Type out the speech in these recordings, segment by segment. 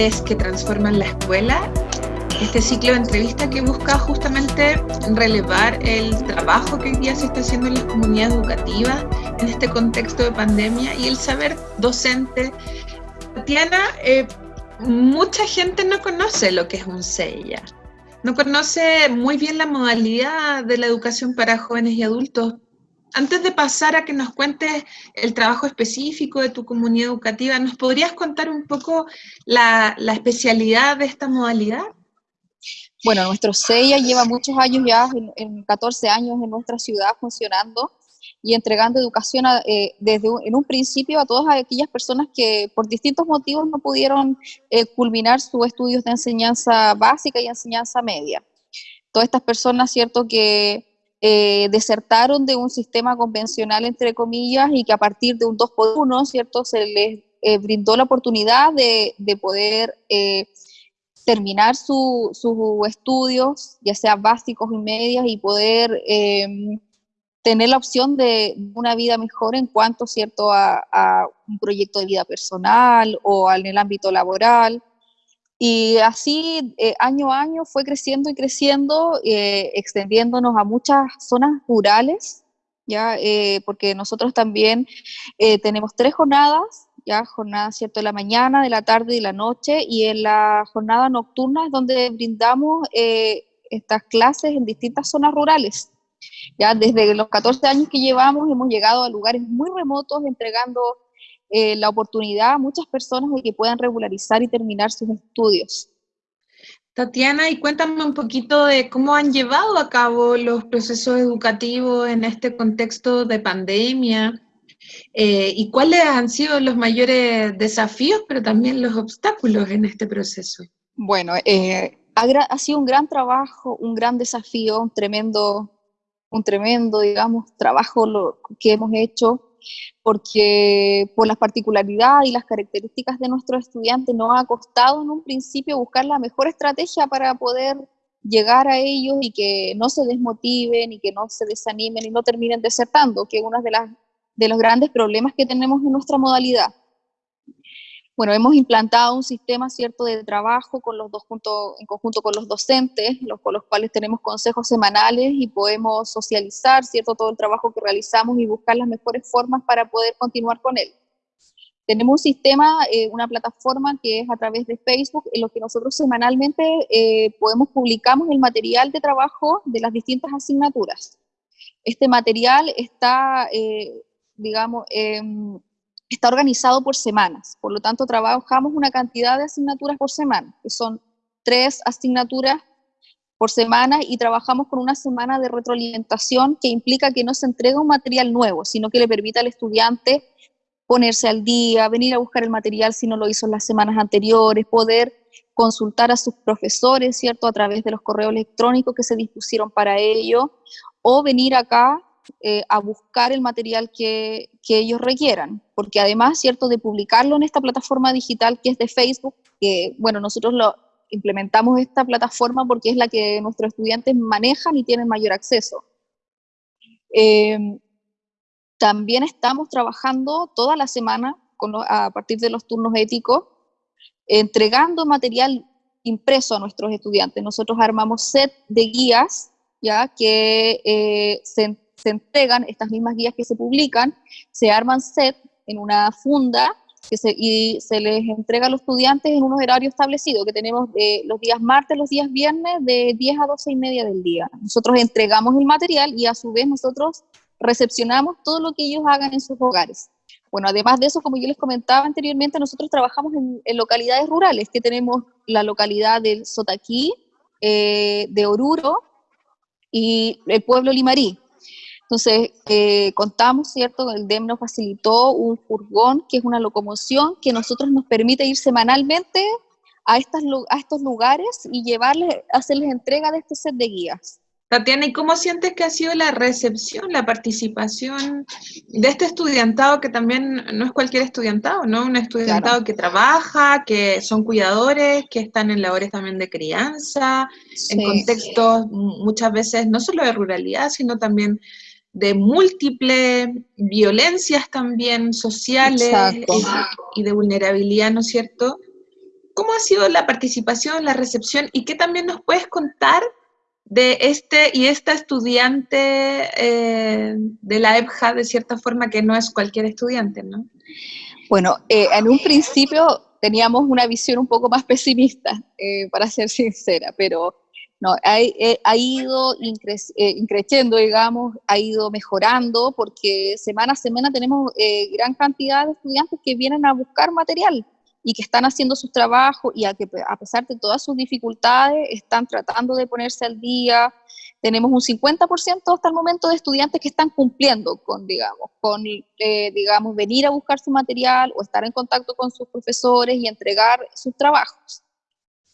que transforman la escuela, este ciclo de entrevistas que busca justamente relevar el trabajo que hoy día se está haciendo en las comunidades educativas en este contexto de pandemia y el saber docente. Tatiana, eh, mucha gente no conoce lo que es un CEIA, no conoce muy bien la modalidad de la educación para jóvenes y adultos antes de pasar a que nos cuentes el trabajo específico de tu comunidad educativa, ¿nos podrías contar un poco la, especialidad de esta modalidad? Bueno, nuestro CEIA lleva muchos años ya, en, 14 años en nuestra ciudad funcionando y entregando educación eh, desde en un principio a todas aquellas personas que por distintos motivos no pudieron eh, culminar sus estudios de enseñanza básica y enseñanza media. Todas estas personas, cierto, que eh, desertaron de un sistema convencional, entre comillas, y que a partir de un 2 por 1, ¿cierto?, se les eh, brindó la oportunidad de, poder eh, terminar sus estudios, ya sea básicos y medias, y poder em, tener la opción de una vida mejor en cuanto, ¿cierto?, a, a un proyecto de vida personal o en el ámbito laboral. Y así, eh, año a año, fue creciendo y creciendo, eh, extendiéndonos a muchas zonas rurales, ¿ya? Eh, porque nosotros también tenemos tres jornadas, ¿ya? Jornada, ¿cierto?, de la mañana, de la tarde y de la noche, y en la jornada nocturna es donde brindamos estas clases en distintas zonas rurales. Ya desde los 14 años que llevamos hemos llegado a lugares muy remotos entregando eh, la oportunidad a muchas personas de que puedan regularizar y terminar sus estudios. Tatiana, y cuéntame un poquito de cómo han llevado a cabo los procesos educativos en este contexto de pandemia eh, y cuáles han sido los mayores desafíos, pero también los obstáculos en este proceso. Bueno, eh, ha, sido un gran trabajo, un gran desafío, un tremendo, un tremendo, digamos, trabajo lo, que hemos hecho porque por las particularidades y las características de nuestros estudiantes nos ha costado en un principio buscar la mejor estrategia para poder llegar a ellos y que no se desmotiven y que no se desanimen y no terminen desertando, que es uno de, de los grandes problemas que tenemos en nuestra modalidad. Bueno, hemos implantado un sistema cierto de trabajo con los dos juntos, en conjunto con los docentes, los, con los cuales tenemos consejos semanales y podemos socializar cierto todo el trabajo que realizamos y buscar las mejores formas para poder continuar con él. Tenemos un sistema, eh, una plataforma que es a través de Facebook, en lo que nosotros semanalmente eh, podemos publicamos el material de trabajo de las distintas asignaturas. Este material está, eh, digamos, em, está organizado por semanas, por lo tanto trabajamos una cantidad de asignaturas por semana, que son tres asignaturas por semana y trabajamos con una semana de retroalimentación que implica que no se entrega un material nuevo, sino que le permita al estudiante ponerse al día, venir a buscar el material si no lo hizo en las semanas anteriores, poder consultar a sus profesores, ¿cierto?, a través de los correos electrónicos que se dispusieron para ello, o venir acá eh, a buscar el material que, que, ellos requieran, porque además, cierto, de publicarlo en esta plataforma digital que es de Facebook, que, bueno, nosotros lo implementamos esta plataforma porque es la que nuestros estudiantes manejan y tienen mayor acceso. Em, también estamos trabajando toda la semana con a partir de los turnos éticos, entregando material impreso a nuestros estudiantes. Nosotros armamos set de guías ya que eh, se se entregan estas mismas guías que se publican, se arman set en una funda que se, y se les entrega a los estudiantes en unos horarios establecidos, que tenemos los días martes, los días viernes, de 10 a 12 y media del día. Nosotros entregamos el material y a su vez nosotros recepcionamos todo lo que ellos hagan en sus hogares. Bueno, además de eso, como yo les comentaba anteriormente, nosotros trabajamos en, localidades rurales, que tenemos la localidad del Sotaquí, eh, de Oruro y el pueblo Limarí. Entonces, eh, contamos, ¿cierto? El DEM nos facilitó un furgón, que es una locomoción que nosotros nos permite ir semanalmente a, estas, a estos lugares y llevarles, hacerles entrega de este set de guías. Tatiana, ¿y cómo sientes que ha sido la recepción, la participación de este estudiantado, que también no es cualquier estudiantado, ¿no? Un estudiantado que trabaja, que son cuidadores, que están en labores también de crianza, en contextos muchas veces no solo de ruralidad, sino también de múltiples violencias también sociales y, de vulnerabilidad, ¿no es cierto? ¿Cómo ha sido la participación, la recepción y qué también nos puedes contar de este y esta estudiante eh, de la EPJA, de cierta forma, que no es cualquier estudiante, ¿no? Bueno, eh, en un principio teníamos una visión un poco más pesimista, eh, para ser sincera, pero no, ha, ido increciendo, digamos, ha ido mejorando, porque semana a semana tenemos gran cantidad de estudiantes que vienen a buscar material y que están haciendo sus trabajos y a que a pesar de todas sus dificultades están tratando de ponerse al día. Tenemos un 50% hasta el momento de estudiantes que están cumpliendo con, digamos, con, eh, digamos, venir a buscar su material o estar en contacto con sus profesores y entregar sus trabajos.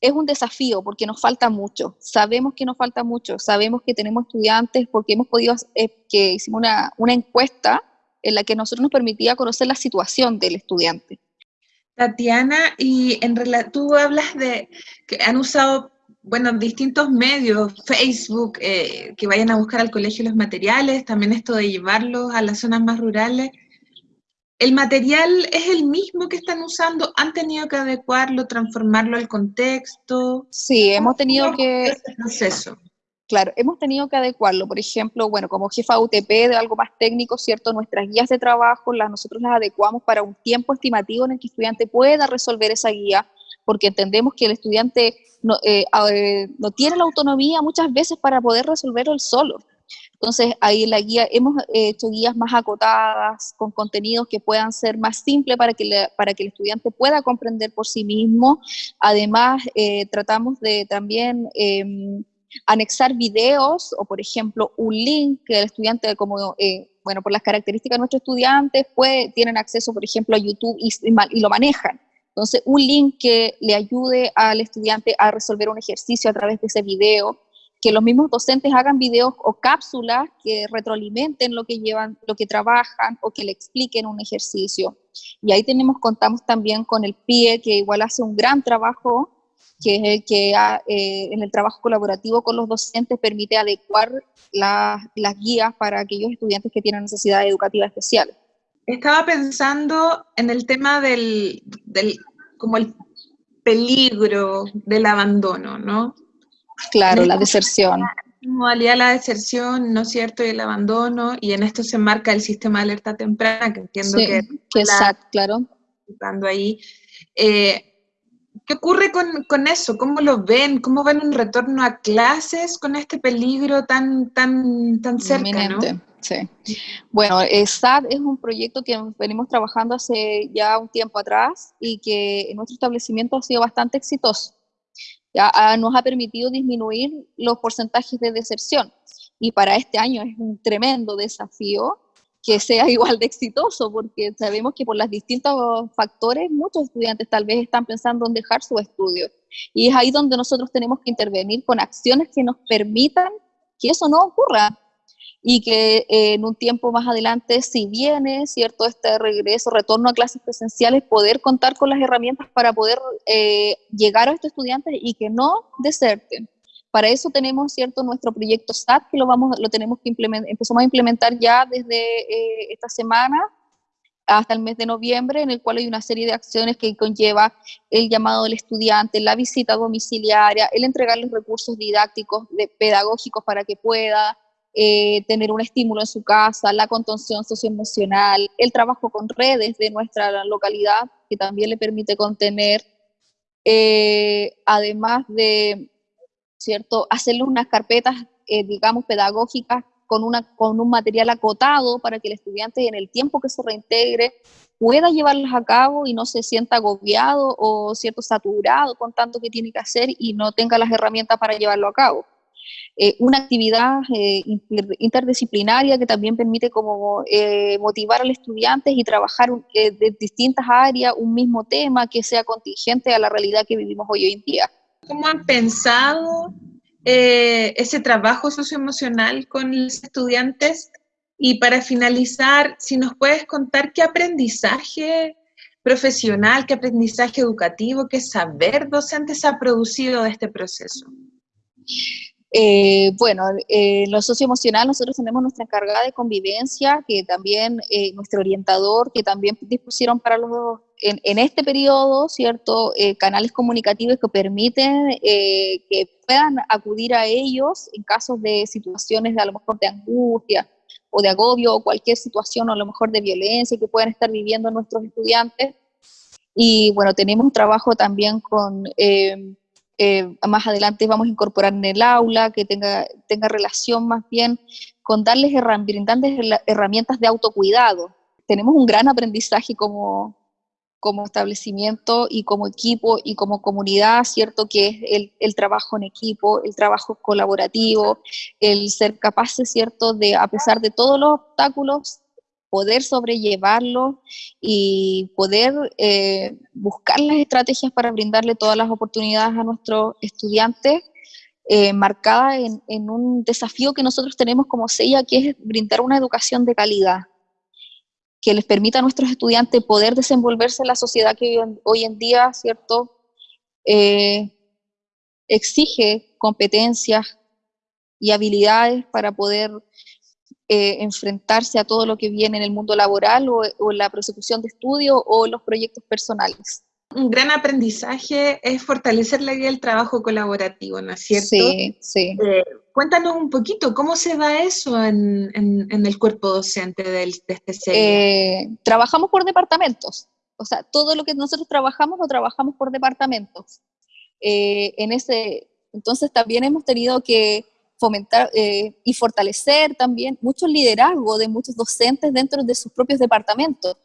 Es un desafío porque nos falta mucho, sabemos que nos falta mucho, sabemos que tenemos estudiantes porque hemos podido, eh, que hicimos una, una encuesta en la que nosotros nos permitía conocer la situación del estudiante. Tatiana, y en tú hablas de que han usado, bueno, distintos medios, Facebook, eh, que vayan a buscar al colegio los materiales, también esto de llevarlos a las zonas más rurales. ¿El material es el mismo que están usando? ¿Han tenido que adecuarlo, transformarlo al contexto? Sí, hemos tenido que... proceso? Claro, hemos tenido que adecuarlo. Por ejemplo, bueno, como jefa UTP de algo más técnico, ¿cierto? Nuestras guías de trabajo, las, nosotros las adecuamos para un tiempo estimativo en el que el estudiante pueda resolver esa guía, porque entendemos que el estudiante no, eh, eh, no tiene la autonomía muchas veces para poder resolverlo él solo. Entonces, ahí la guía hemos hecho guías más acotadas, con contenidos que puedan ser más simples para que, para que el estudiante pueda comprender por sí mismo. Además, eh, tratamos de también em, anexar videos o, por ejemplo, un link que el estudiante, como, eh, bueno, por las características de nuestros estudiantes, pues, tienen acceso, por ejemplo, a YouTube y, y, lo manejan. Entonces, un link que le ayude al estudiante a resolver un ejercicio a través de ese video, que los mismos docentes hagan videos o cápsulas que retroalimenten lo que llevan, lo que trabajan o que le expliquen un ejercicio. Y ahí tenemos, contamos también con el PIE, que igual hace un gran trabajo que es el que eh, en el trabajo colaborativo con los docentes permite adecuar las guías para aquellos estudiantes que tienen necesidades educativas especiales. Estaba pensando en el tema del, del como el peligro del abandono, ¿no? Claro, la deserción. Modalidad la deserción, ¿no es cierto? Y el abandono, y en esto se marca el sistema de alerta temprana, que entiendo que... que exacto, claro. ahí. Eh, ¿Qué ocurre con, eso? ¿Cómo lo ven? ¿Cómo ven un retorno a clases con este peligro tan, tan, tan cerca? ¿no? Sí. Bueno, SAT es un proyecto que venimos trabajando hace ya un tiempo atrás y que en nuestro establecimiento ha sido bastante exitoso. Ya nos ha permitido disminuir los porcentajes de deserción y para este año es un tremendo desafío que sea igual de exitoso, porque sabemos que por los distintos factores muchos estudiantes tal vez están pensando en dejar su estudio. Y es ahí donde nosotros tenemos que intervenir con acciones que nos permitan que eso no ocurra y que eh, en un tiempo más adelante, si viene, ¿cierto?, este regreso, retorno a clases presenciales, poder contar con las herramientas para poder eh, llegar a estos estudiantes y que no deserten. Para eso tenemos, ¿cierto?, nuestro proyecto SAT, que lo, vamos, lo tenemos que implementar, empezamos a implementar ya desde eh, esta semana hasta el mes de noviembre, en el cual hay una serie de acciones que conlleva el llamado del estudiante, la visita domiciliaria, el entregarles recursos didácticos, de, pedagógicos para que pueda eh, tener un estímulo en su casa, la contención socioemocional, el trabajo con redes de nuestra localidad, que también le permite contener, eh, además de ¿cierto? Hacerle unas carpetas, eh, digamos, pedagógicas con, una, con un material acotado para que el estudiante en el tiempo que se reintegre pueda llevarlas a cabo y no se sienta agobiado o cierto saturado con tanto que tiene que hacer y no tenga las herramientas para llevarlo a cabo. Eh, una actividad eh, interdisciplinaria que también permite como motivar al estudiante y trabajar de distintas áreas un mismo tema que sea contingente a la realidad que vivimos hoy en día. ¿Cómo han pensado eh, ese trabajo socioemocional con los estudiantes? Y para finalizar, si nos puedes contar qué aprendizaje profesional, qué aprendizaje educativo, qué saber docente se ha producido de este proceso. Eh, bueno, eh, lo socioemocional, nosotros tenemos nuestra encargada de convivencia, que también eh, nuestro orientador, que también dispusieron para los en, en este periodo, ¿cierto? Eh, canales comunicativos que permiten que puedan acudir a ellos en casos de situaciones de a lo mejor de angustia o de agobio o cualquier situación o a lo mejor de violencia que puedan estar viviendo nuestros estudiantes. Y bueno, tenemos un trabajo también con eh, más adelante vamos a incorporar en el aula, que tenga, tenga relación más bien con darles herramientas de autocuidado. Tenemos un gran aprendizaje como, como establecimiento y como equipo y como comunidad, ¿cierto? Que es el, el, trabajo en equipo, el trabajo colaborativo, el ser capaces, ¿cierto? De, a pesar de todos los obstáculos, poder sobrellevarlo y poder eh, buscar las estrategias para brindarle todas las oportunidades a nuestros estudiantes, eh, marcada en, un desafío que nosotros tenemos como SEIA, que es brindar una educación de calidad, que les permita a nuestros estudiantes poder desenvolverse en la sociedad que hoy en día, ¿cierto?, eh, exige competencias y habilidades para poder eh, enfrentarse a todo lo que viene en el mundo laboral o, la prosecución de estudio o los proyectos personales. Un gran aprendizaje es fortalecer la idea del trabajo colaborativo, ¿no es cierto? Sí, sí. Eh, cuéntanos un poquito, ¿cómo se da eso en, en, el cuerpo docente del, de este eh, trabajamos por departamentos, o sea, todo lo que nosotros trabajamos lo trabajamos por departamentos. en ese, entonces también hemos tenido que fomentar eh, y fortalecer también mucho liderazgo de muchos docentes dentro de sus propios departamentos.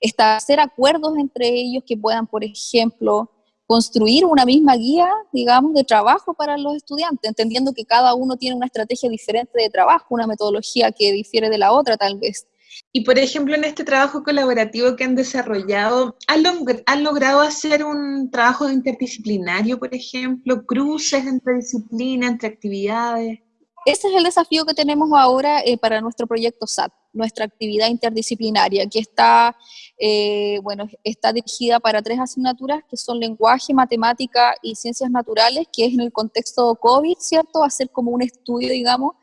Establecer acuerdos entre ellos que puedan, por ejemplo, construir una misma guía, digamos, de trabajo para los estudiantes, entendiendo que cada uno tiene una estrategia diferente de trabajo, una metodología que difiere de la otra tal vez. Y por ejemplo, en este trabajo colaborativo que han desarrollado, ¿han, logrado hacer un trabajo interdisciplinario, por ejemplo, cruces entre disciplinas, entre actividades? Ese es el desafío que tenemos ahora eh, para nuestro proyecto SAT, nuestra actividad interdisciplinaria, que está, eh, bueno, está dirigida para tres asignaturas, que son lenguaje, matemática y ciencias naturales, que es en el contexto COVID, ¿cierto? Hacer como un estudio, digamos,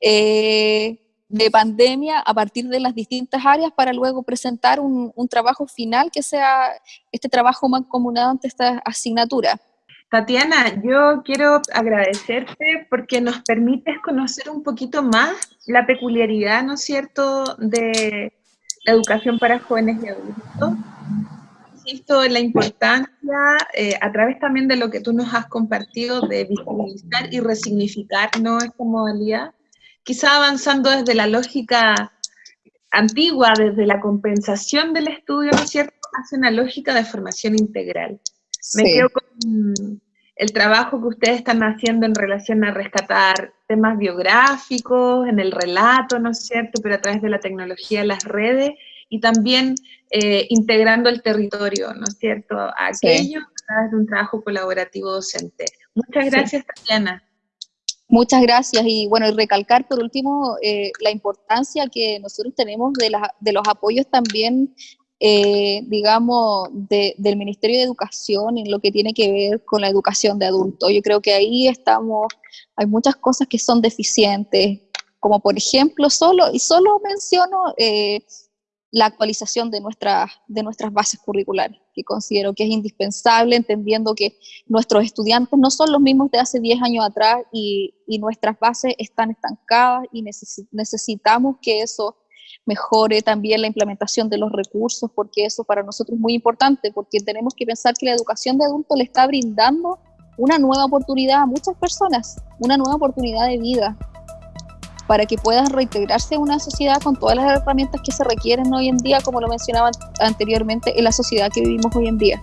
eh, de pandemia a partir de las distintas áreas para luego presentar un, trabajo final que sea este trabajo mancomunado ante esta asignatura. Tatiana, yo quiero agradecerte porque nos permites conocer un poquito más la peculiaridad, ¿no es cierto?, de la educación para jóvenes y adultos. Insisto en la importancia, eh, a través también de lo que tú nos has compartido, de visibilizar y resignificar ¿no? esta modalidad quizá avanzando desde la lógica antigua, desde la compensación del estudio, ¿no es cierto?, hacia una lógica de formación integral. Me quedo con el trabajo que ustedes están haciendo en relación a rescatar temas biográficos, en el relato, ¿no es cierto?, pero a través de la tecnología las redes, y también eh, integrando el territorio, ¿no es cierto?, a aquello a través de un trabajo colaborativo docente. Muchas gracias, Tatiana. Muchas gracias y bueno, y recalcar por último eh, la importancia que nosotros tenemos de, de los apoyos también, eh, digamos, del Ministerio de Educación en lo que tiene que ver con la educación de adultos. Yo creo que ahí estamos, hay muchas cosas que son deficientes, como por ejemplo, solo, y solo menciono eh, la actualización de, nuestras de nuestras bases curriculares, que considero que es indispensable, entendiendo que nuestros estudiantes no son los mismos de hace 10 años atrás y, y nuestras bases están estancadas y necesitamos que eso mejore también la implementación de los recursos, porque eso para nosotros es muy importante, porque tenemos que pensar que la educación de adultos le está brindando una nueva oportunidad a muchas personas, una nueva oportunidad de vida, para que puedan reintegrarse en una sociedad con todas las herramientas que se requieren hoy en día, como lo mencionaba anteriormente, en la sociedad que vivimos hoy en día.